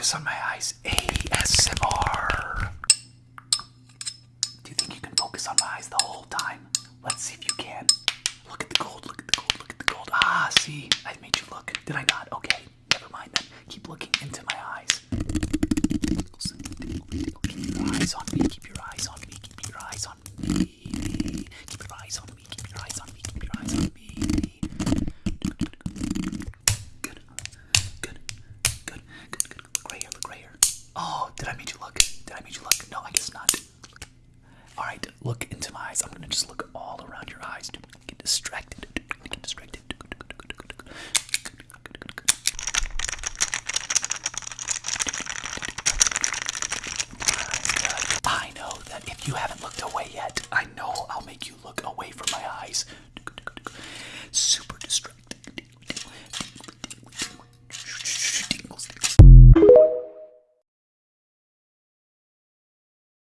focus on my eyes. ASMR. Do you think you can focus on my eyes the whole time? Let's see if you can. Look at the gold, look at the gold, look at the gold. Ah, see, I made you look. Did I not? Okay, never mind then. Keep looking into my eyes. Keep your eyes on me, keep your eyes on me, keep your eyes on me. Keep your eyes on me, keep your eyes on me, keep your eyes on me. Good, good, good, good, good. Look right here, look right here. Make you look? Did I make you look? No, I guess not. All right, look into my eyes. I'm gonna just look all around your eyes. To get distracted. Get distracted. I know that if you haven't looked away yet, I know I'll make you look away from my eyes.